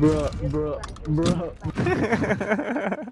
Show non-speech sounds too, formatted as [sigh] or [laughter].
Bruh, bruh, bruh. [laughs]